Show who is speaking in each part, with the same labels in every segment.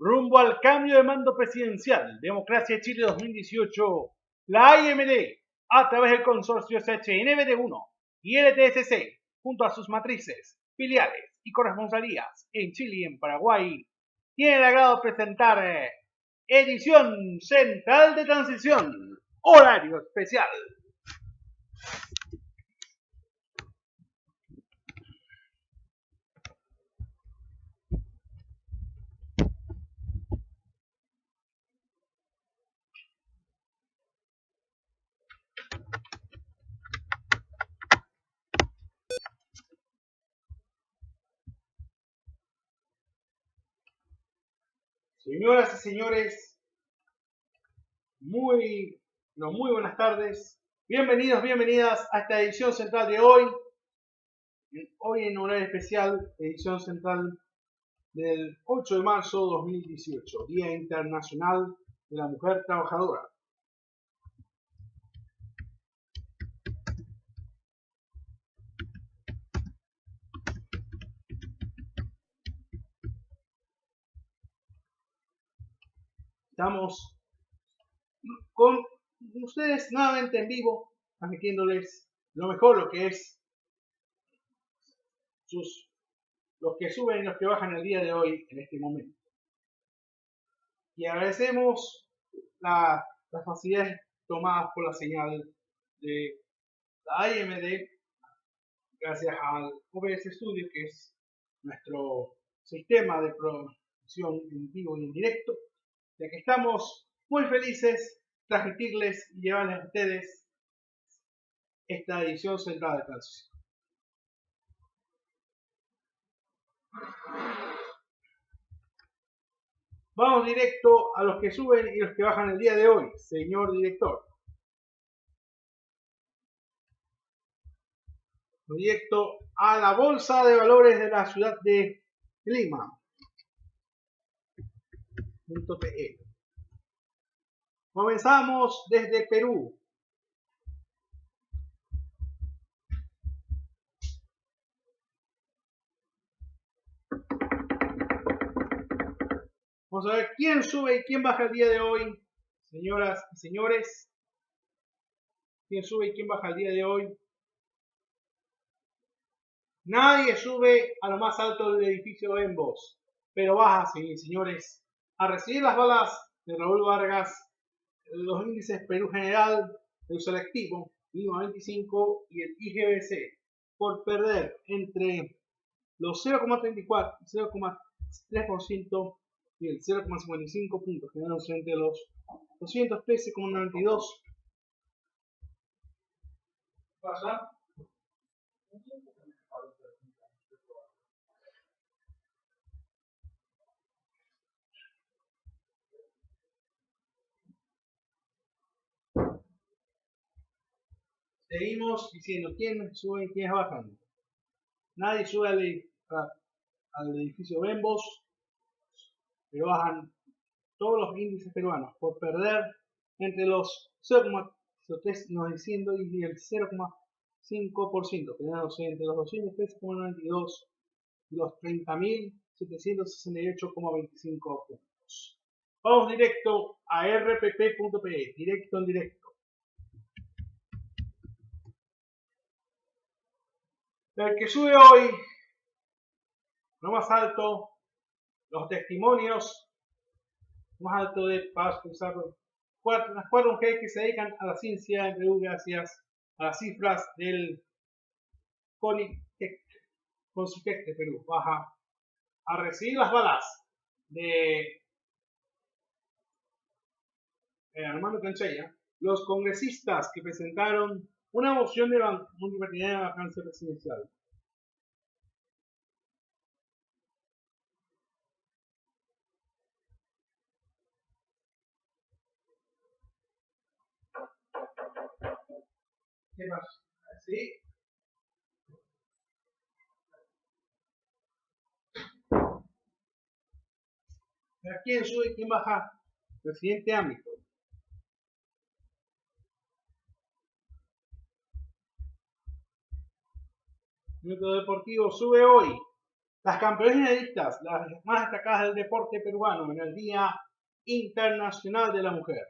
Speaker 1: Rumbo al cambio de mando presidencial, Democracia Chile 2018, la IMD, a través del consorcio SHNBD1 y LTSC, junto a sus matrices, filiales y corresponsalías en Chile y en Paraguay, tiene el agrado de presentar eh, edición central de transición, horario especial. Señoras y señores, muy, no, muy buenas tardes. Bienvenidos, bienvenidas a esta edición central de hoy. Hoy en horario especial, edición central del 8 de marzo de 2018, Día Internacional de la Mujer Trabajadora. Estamos con ustedes nuevamente en vivo, transmitiéndoles lo mejor, lo que es sus, los que suben y los que bajan el día de hoy en este momento. Y agradecemos las facilidades tomadas por la señal de la IMD, gracias al OBS Studio, que es nuestro sistema de producción en vivo y en directo ya que estamos muy felices transmitirles y llevarles a ustedes esta edición centrada de transición. Vamos directo a los que suben y los que bajan el día de hoy, señor director. Directo a la Bolsa de Valores de la ciudad de Lima. Comenzamos desde Perú. Vamos a ver quién sube y quién baja el día de hoy, señoras y señores. ¿Quién sube y quién baja el día de hoy? Nadie sube a lo más alto del edificio en voz, pero baja, señores, a recibir las balas de Raúl Vargas, los índices Perú General, el selectivo, Lima 25 y el IGBC, por perder entre los 0,34 y 0,3% y el 0,55 puntos, quedándose entre los 213,92. ¿Pasa? Seguimos diciendo quién sube y quién baja. Nadie sube al, edificio Bembos, pero bajan todos los índices peruanos por perder entre los 0,3 nos diciendo y el 0,5%, quedándose entre los 213,92 y los 30.768,25 puntos. Vamos directo a rpp.pe, directo en directo. El que sube hoy, lo más alto, los testimonios, más alto de Paz las cuatro mujeres que se dedican a la ciencia en Perú gracias a las cifras del CONITEC, de Perú, baja a recibir las balas de Armando Canchella, los congresistas que presentaron una moción de multipartidaria de vacancia presidencial. ¿Qué más? ¿Sí? ¿Quién sube y quién baja? El siguiente ámbito. Método Deportivo sube hoy Las campeonistas, las más destacadas del deporte peruano en el Día Internacional de la Mujer.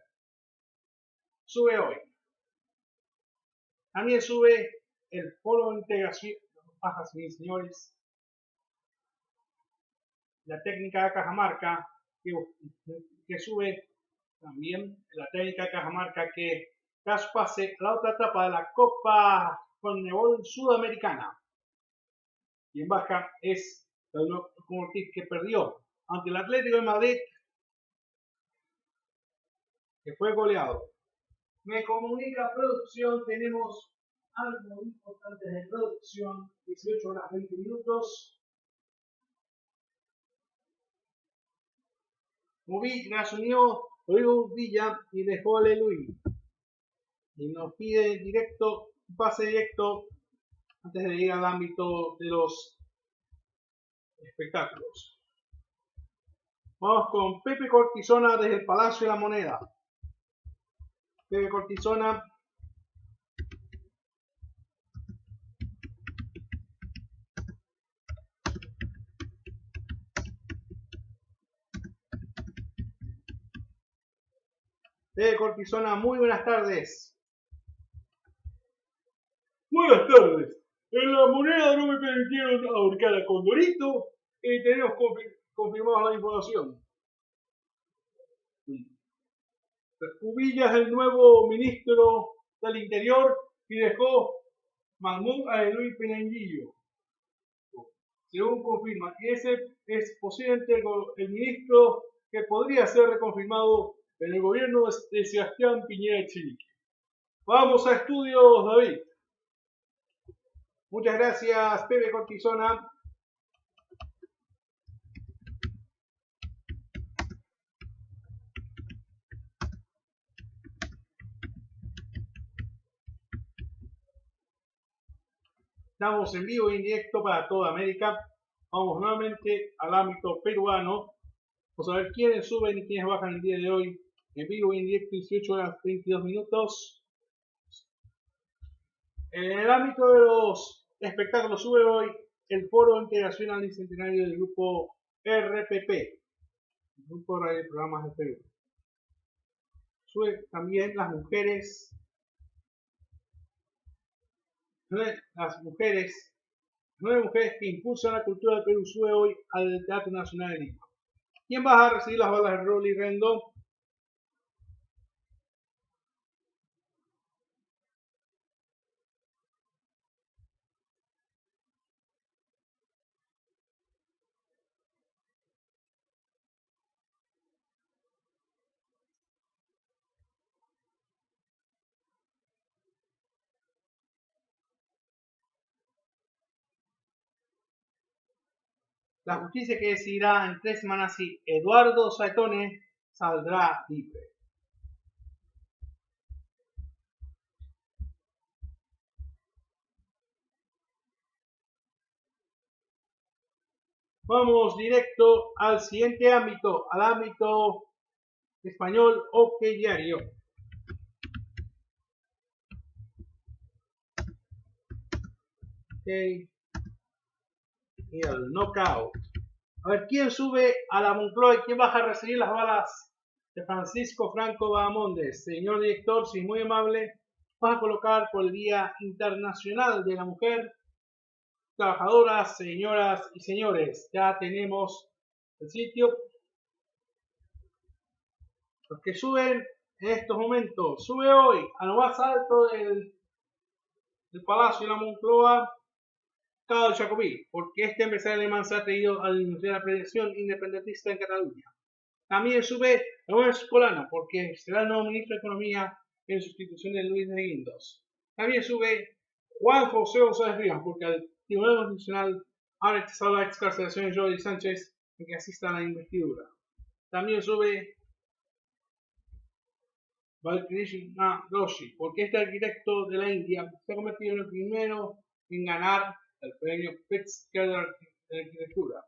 Speaker 1: Sube hoy. También sube el Foro de Integración, bajas mis señores, la técnica de Cajamarca, que, que sube también la técnica de Cajamarca que pase a la otra etapa de la Copa Conmebol Sudamericana. Y en baja es el Ortiz que perdió ante el Atlético de Madrid, que fue goleado. Me comunica producción, tenemos algo importante de producción, 18 horas 20 minutos. Moví, se unió Rodrigo Villa y dejó Aleluya. Y nos pide directo, pase directo antes de ir al ámbito de los espectáculos. Vamos con Pepe Cortisona desde el Palacio de la Moneda. Pepe Cortisona Pepe Cortisona, muy buenas tardes.
Speaker 2: Buenas tardes. En la moneda no me permitieron ahorcar a Condorito y tenemos confirmado la información. Ubilla es el nuevo ministro del Interior y dejó Mahmoud a Luis Penanguillo. Según confirma, ese es posiblemente el, ministro que podría ser reconfirmado en el gobierno de Sebastián Piñera Chilique. Vamos a estudios, David.
Speaker 1: Muchas gracias, Pepe Cortisona. Estamos en vivo e indirecto para toda América. Vamos nuevamente al ámbito peruano. Vamos a ver quiénes suben y quiénes bajan el día de hoy. En vivo e indirecto, 18 horas 22 minutos. En el ámbito de los espectáculos sube hoy el Foro Internacional y Centenario del Grupo RPP, el Grupo de Radio Programas de Perú. Sube también las mujeres las mujeres, nueve mujeres que impulsan la cultura del Perú sube hoy al Teatro Nacional de Lima. ¿Quién va a recibir las balas de Rolly Rendo? La justicia que decidirá en tres semanas si Eduardo Saetone saldrá libre. Vamos directo al siguiente ámbito, al ámbito español o diario. Okay y el knockout. A ver, ¿quién sube a la Moncloa y quién baja a recibir las balas de Francisco Franco Bahamondes? Señor director, si muy amable, vas a colocar por el Día Internacional de la Mujer. Trabajadoras, señoras y señores, ya tenemos el sitio. Los que suben en estos momentos, sube hoy a lo más alto del, del Palacio de la Moncloa Carlos Jacobí, porque este empresario alemán se ha traído a de la prevención independentista en Cataluña. También sube Luis Escolano, porque será el nuevo ministro de Economía en sustitución de Luis de Guindos. También sube Juan José González Rivas, porque el Tribunal Constitucional ha rechazado la excarcelación de Jordi Sánchez en que asista a la investidura. También sube Balkrishna Doshi, porque este arquitecto de la India se ha convertido en el primero en ganar el premio Pritzker de arquitectura.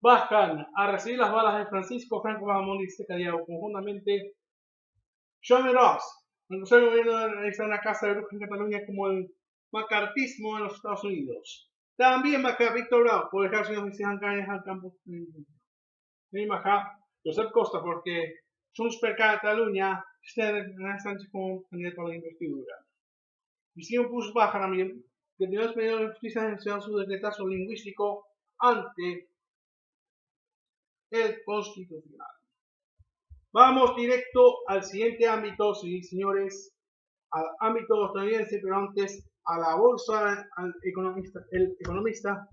Speaker 1: Bajan a recibir las balas de Francisco Franco Bahamón y Secadiago conjuntamente John Ross, el Consejo de Gobierno realiza una casa de brujas en Cataluña como el macartismo en los Estados Unidos. También baja Víctor Bravo por dejar sus oficinas al campo. También baja Josep Costa porque Junts per Catalunya está Sánchez como candidato a la investidura. Vicino Puig baja también que tiene pedido de justicia su decretazo lingüístico ante el constitucional. Vamos directo al siguiente ámbito, señores, al ámbito estadounidense, pero antes a la bolsa, al economista, el economista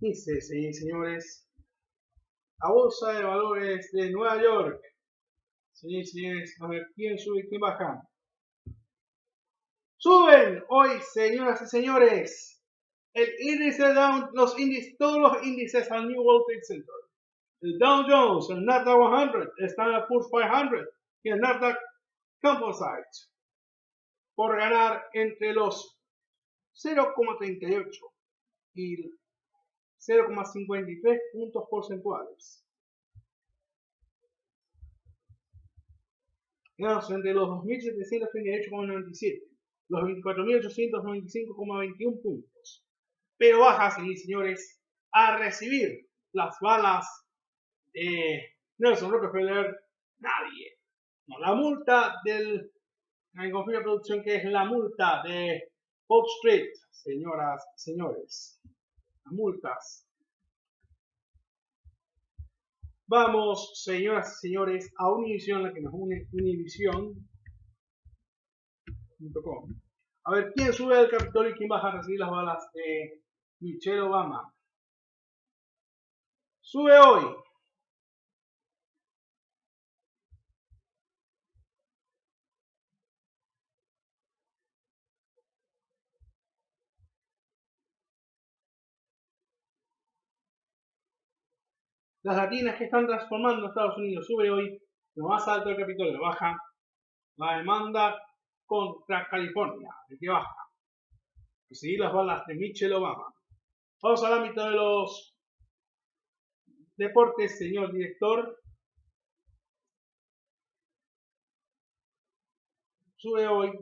Speaker 1: dice, sí, señores, la bolsa de valores de Nueva York, sí, señores, a ver quién sube y quién baja. Suben hoy, señoras y señores, el índice Dow, los índices, todos los índices al New World Trade Center. El Dow Jones, el Nasdaq 100, el Standard Poor's 500 y el Nasdaq Composite por ganar entre los 0,38 y 0,53 puntos porcentuales. entre los 2.738,97 los 24.895,21 puntos. Pero baja, sí, señores, a recibir las balas de Nelson Rockefeller, nadie. No, la multa del, en confirma producción que es la multa de Wall Street, señoras y señores. Las multas. Vamos, señoras y señores, a Univision, la que nos une Univision a ver, ¿quién sube al Capitolio y quién baja a recibir las balas de Michelle Obama? Sube hoy. Las latinas que están transformando a Estados Unidos sube hoy. Lo más alto del Capitolio baja. La demanda contra California, que baja. Y seguir las balas de Michelle Obama. Vamos al ámbito de los deportes, señor director. Sube hoy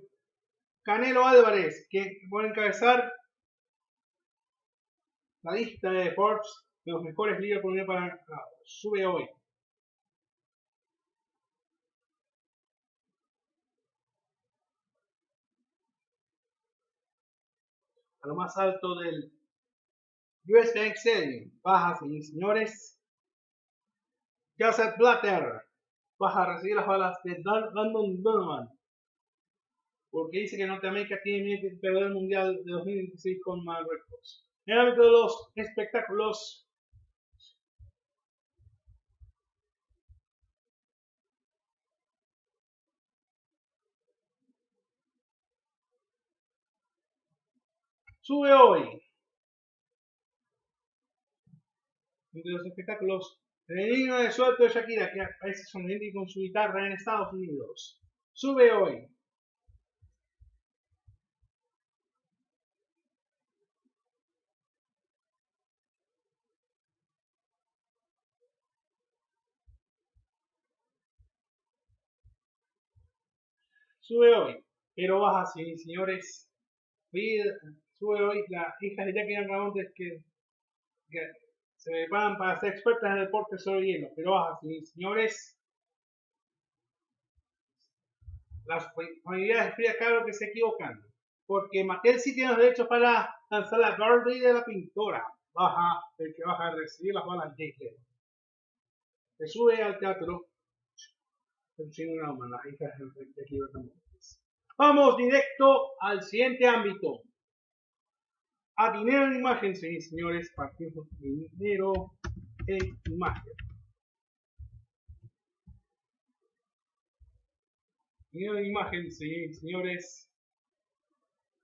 Speaker 1: Canelo Álvarez, que va a encabezar la lista de Forbes de los mejores líderes por para sube hoy. A lo más alto del US Bank Stadium. Baja, señores. Joseph Blatter baja a recibir las balas de London Donovan. Porque dice que Norteamérica tiene de perder el Mundial de 2026 con Marruecos. En el ámbito de los espectáculos, Sube hoy. Entre los espectáculos, el niño de suelto de Shakira, que aparece sonriendo con su guitarra en Estados Unidos. Sube hoy. Sube hoy, pero baja, señores sube hoy la hija de Jackie Ramontes que, que se preparan para ser expertas en el deporte sobre hielo. Pero baja, señores, las familiares de Frida que se equivocan. Porque Mattel sí tiene los derechos para lanzar la Barbie de la pintora. Baja, el que baja a recibir las balas de hielo. Se sube al teatro. Una Vamos directo al siguiente ámbito a dinero en imagen, sí, señores, partimos dinero en imagen. Dinero en imagen, sí, señores.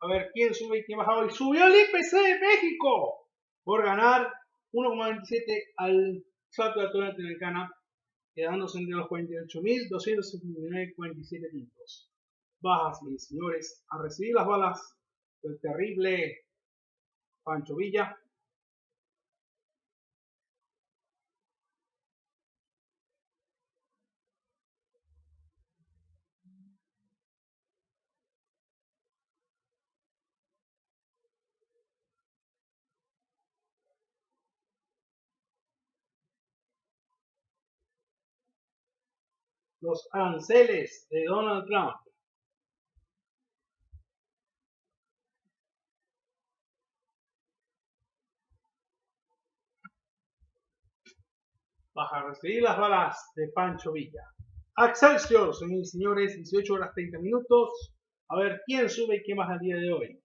Speaker 1: A ver, ¿quién sube y quién baja hoy? ¡Subió el IPC de México! Por ganar 1,27 al salto de la torre latinoamericana, quedándose entre los 48.279,47 puntos. Baja, sí, señores, a recibir las balas del terrible Pancho Villa. Los aranceles de Donald Trump. Vas a recibir las balas de Pancho Villa. Excelsior, señores y señores, 18 horas 30 minutos. A ver quién sube y qué más al día de hoy.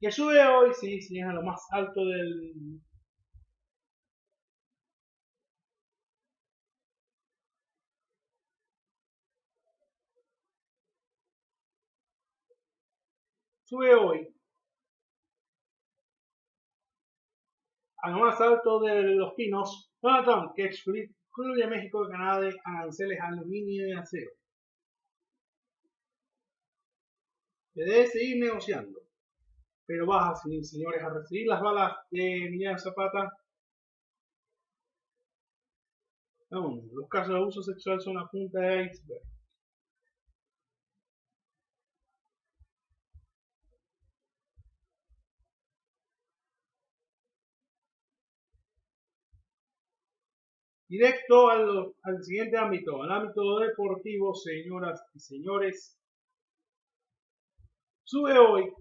Speaker 1: Que sube hoy, sí, sí, es a lo más alto del. Sube hoy a lo más alto de los pinos, Donald que excluye a México y Canadá de aranceles aluminio y acero. Se debe seguir negociando, pero baja, señores, a recibir las balas de Emiliano Zapata. los casos de abuso sexual son la punta de iceberg. Directo al, siguiente ámbito, al ámbito deportivo, señoras y señores. Sube hoy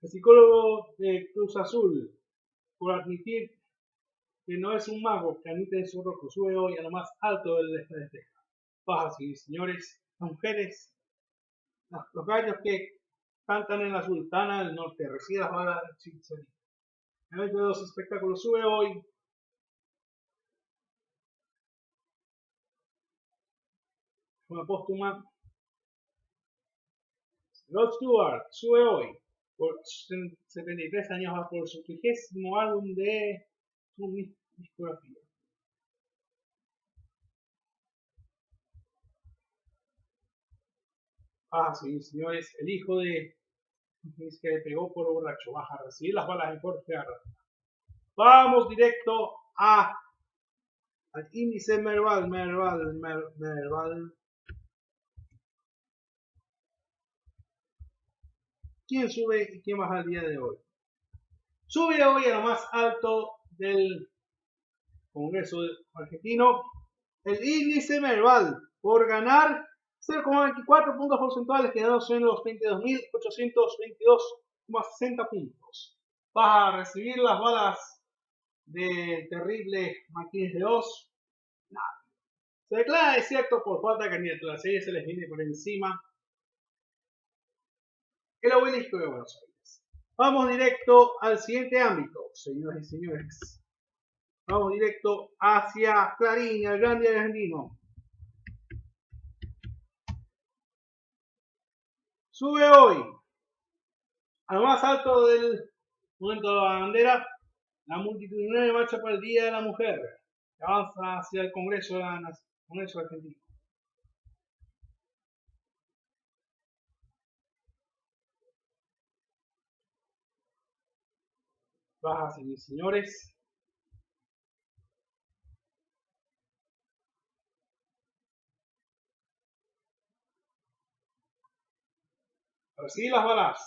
Speaker 1: el psicólogo de Cruz Azul por admitir que no es un mago que admite su rojo. Sube hoy a lo más alto del este y señores, mujeres, los gallos que cantan en la sultana del norte, recibe las balas de El evento de los espectáculos sube hoy una póstuma. Rod Stewart sube hoy por 73 años por su trigésimo álbum de su discografía. Ah, sí, señores, el hijo de que le pegó por borracho. Baja a recibir las balas de Jorge Vamos directo a al índice Merval, Merval, Merval quién sube y quién baja el día de hoy. Sube hoy a lo más alto del Congreso argentino el índice Merval por ganar 0,24 puntos porcentuales quedándose en los 22.822,60 puntos. Vas a recibir las balas del terrible Maquines de Oz. Nada. Se declara desierto por falta de candidatura. Si se les viene por encima el obelisco de Buenos Aires. Vamos directo al siguiente ámbito, señoras y señores. Vamos directo hacia Clarín, el grande argentino. Sube hoy al más alto del momento de la bandera la multitudinaria marcha para el Día de la Mujer que avanza hacia el Congreso, de la, Congreso Argentino. Bajas y señores. Recibí las balas.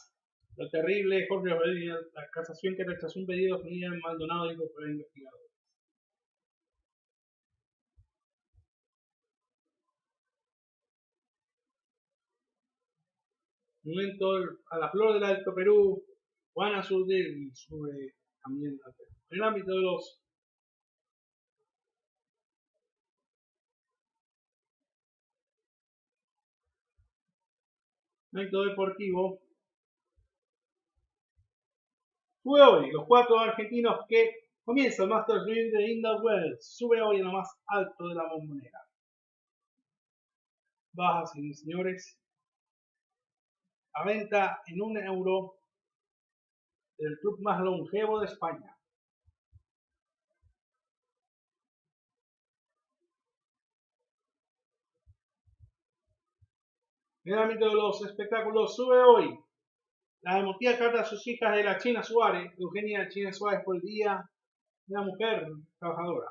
Speaker 1: Lo terrible, Jorge la casación que rechazó un pedido en Maldonado dijo por el investigador. Momento a la flor del Alto Perú, Juana Surde sube también en el ámbito de los ámbito deportivo. Sube hoy los cuatro argentinos que comienza el Masters de Inda Wells sube hoy en lo más alto de la bombonera. Baja señores a venta en un euro el club más longevo de España. En el ámbito de los espectáculos sube hoy la emotiva carta a sus hijas de la China Suárez, Eugenia China Suárez por el Día de la Mujer Trabajadora.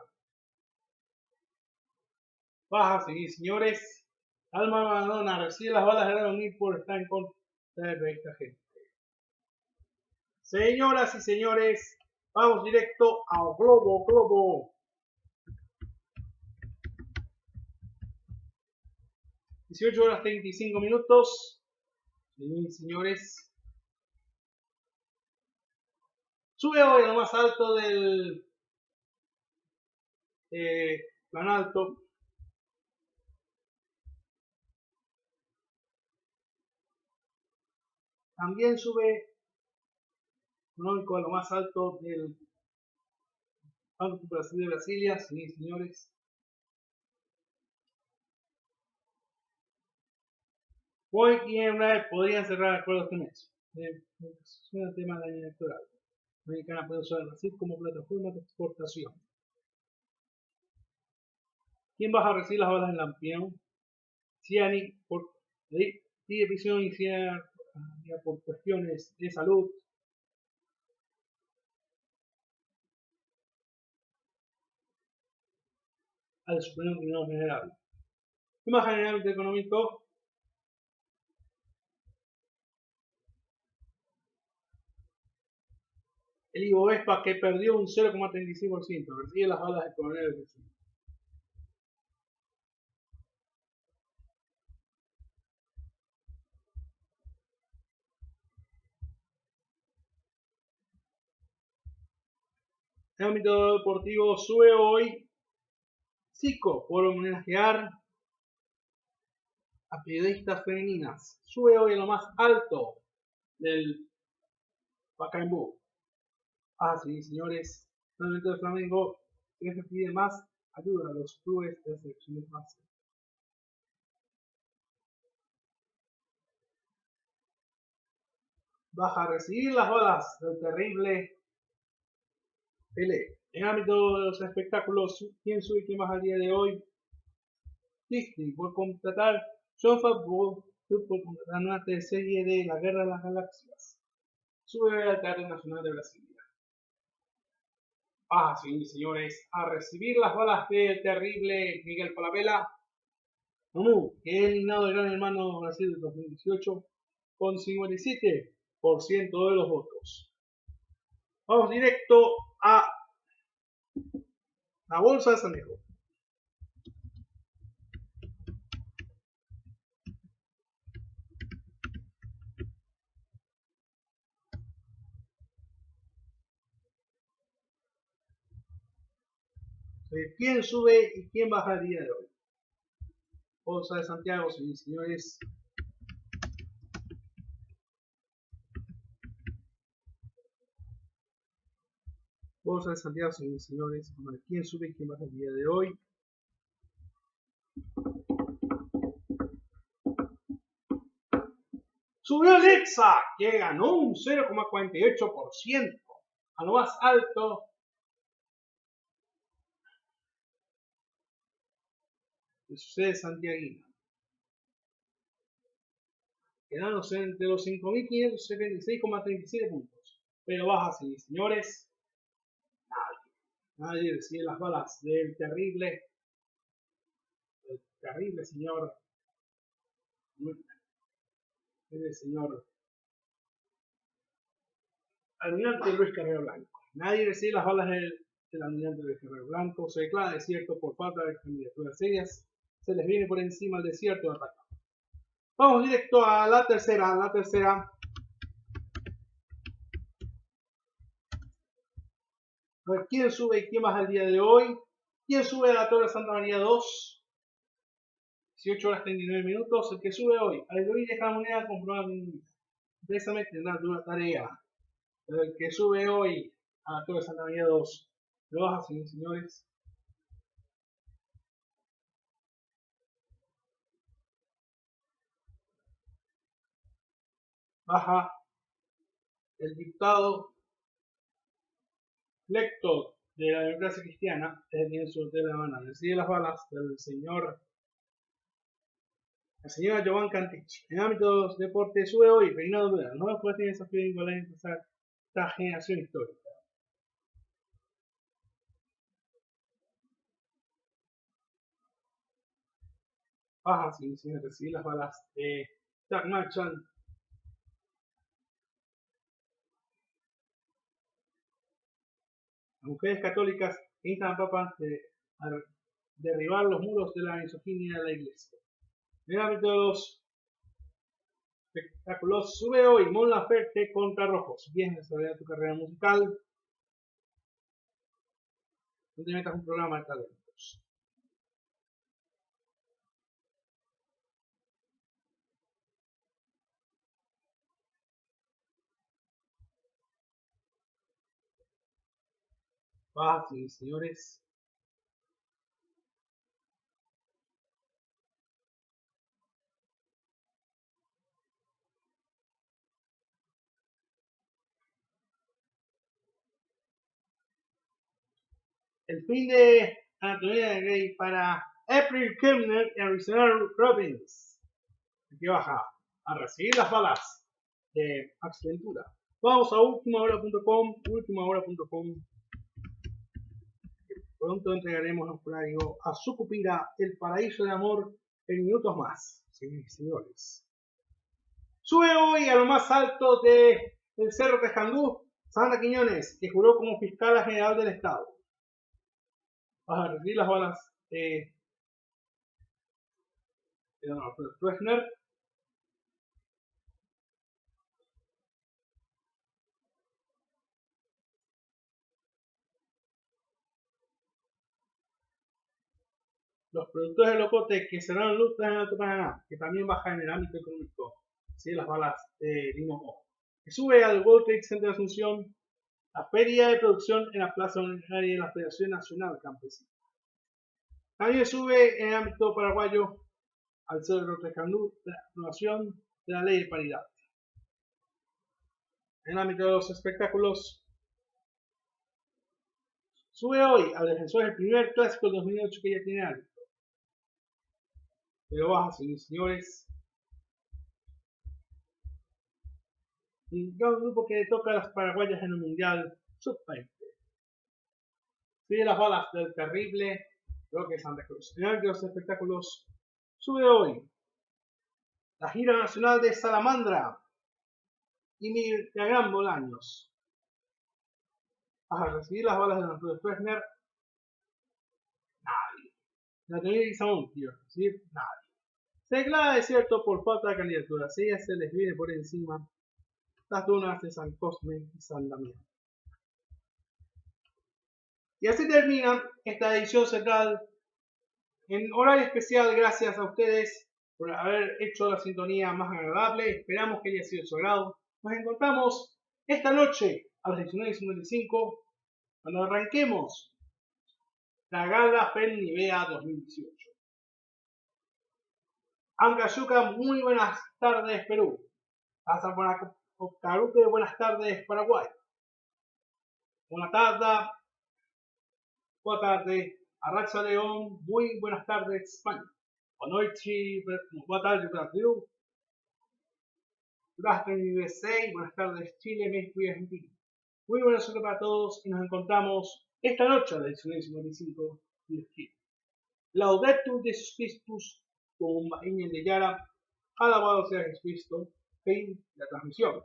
Speaker 1: Baja, y señores. Alma Madonna recibe las balas de reunir por estar en contra de esta gente. Señoras y señores, Vamos directo a Globo, Globo. 18 horas 35 minutos. señores. Sube hoy lo más alto del eh, plan alto. También sube económico a lo más alto del Banco Brasil de Brasilia, sí, señores. Hoy y podrían cerrar acuerdos este mes. Es un tema de año electoral. Americana puede usar Brasil como plataforma de exportación. ¿Quién va a recibir las balas en Lampión? Ciani por pide prisión inicial por cuestiones de salud. Al Supremo Tribunal General. más generalmente económico, el IBOESPA que perdió un 0,36%, recibe las balas de coronel el ámbito deportivo sube hoy Zico por homenajear a periodistas femeninas. Sube hoy a lo más alto del Pacaembu. Ah, sí, señores. El de Flamengo se pide más ayuda a los clubes de selecciones más. Baja a recibir las olas del terrible Pelé. En el ámbito de los espectáculos, ¿quién sube quién baja al día de hoy? Disney, por contratar John Favreau por contratar una serie de La Guerra de las Galaxias. Sube al Teatro Nacional de Brasil. Ah, sí, señores, a recibir las balas del terrible Miguel Palapela. Mamú, que es eliminado de Gran Hermano Brasil de 2018 con 57% de los votos. Vamos directo a la bolsa de San Diego. quién sube y quién baja el día de hoy. Bolsa de Santiago, señores. Bolsa de Santiago, señores. ¿Quién sube y quién baja el día de hoy? Subió Alexa, que ganó un 0,48%, a lo más alto de su sede santiaguina. Quedándose entre los 5.576,37 puntos. Pero baja señores. Nadie. Recibe las balas del terrible, del terrible señor, el señor almirante Luis Carrero Blanco. Nadie recibe las balas del, almirante Luis Carrero Blanco. Se declara desierto por falta de candidaturas serias se les viene por encima el desierto de. Vamos directo a la tercera, la tercera. Ver, ¿quién sube y quién baja el día de hoy? ¿Quién sube a la Torre Santa María 2? 18 horas 39 minutos. El que sube hoy, al de esta moneda, comprobar precisamente una tarea. el que sube hoy a la Torre Santa María 2, lo baja, señores. baja el dictado lecto de la democracia cristiana es el su de la Habana. Recibe las balas del señor la señora Jovan Cantich. En ámbitos deportes sube hoy Reinado Duda. No me puede tener desafío de empezar esta generación histórica. Baja sin, sin recibir las balas de Jack Marchand Mujeres católicas instan a Papa a derribar los muros de la misoginia de la iglesia. En el de los espectáculos, sube hoy Mon Laferte contra Rojos. Bien desarrollada tu carrera musical. No te metas un programa de talentos. Fácil, señores. el fin de Anatomía de Grey para April Kemner y Arizona Robbins. Aquí baja a recibir las balas de Ventura. Vamos a ultimahora.com, ultimahora.com. Pronto entregaremos un horario a Sucupira, el paraíso del amor, en minutos más. Sí, señores. Sube hoy a lo más alto de, del Cerro Tejandú, Sandra Quiñones, que juró como fiscal general del Estado vas a recibir las balas de, de Los productores de Locote que serán luz en Alto Paraná, que también baja en el ámbito económico, ¿sí? las balas de Limo que sube al World Trade Center de Asunción la feria de producción en la Plaza Universitaria de la Federación Nacional Campesina. También sube en el ámbito paraguayo al Cerro Tejandú la aprobación de la ley de paridad. En el ámbito de los espectáculos, sube hoy al defensor el primer clásico del 2008 que ya tiene árbitro. Pero baja, señores, un grupo que toca a las paraguayas en el Mundial Sub-20. Sigue las balas del terrible que Santa Cruz. En de los espectáculos sube hoy la gira nacional de Salamandra y Gran Bolaños. A recibir las balas de Arturo Fresner. La teoría Samón, quiero decir, nadie. Se declara desierto por falta de candidatura. Si ella se les viene por encima las dunas de San Cosme y San Damián. Y así termina esta edición central en horario especial. Gracias a ustedes por haber hecho la sintonía más agradable. Esperamos que haya sido de su agrado. Nos encontramos esta noche a las 19.55 cuando arranquemos la gala FEN Nivea 2018. Ancayuca, muy buenas tardes Perú. Hasta Carupe, buenas tardes, Paraguay. Buenas tardes. Buenas tardes, Arracha León. Muy buenas tardes, España. Buenas noches, buenas tardes, Brasil. Gracias, USA. Buenas tardes, Chile, México y Argentina. Muy buenas tardes para todos y nos encontramos esta noche a las 19.55 de Laudetur Jesus Christus, con Iñen de Yara. Alabado sea Jesucristo fin de la transmisión.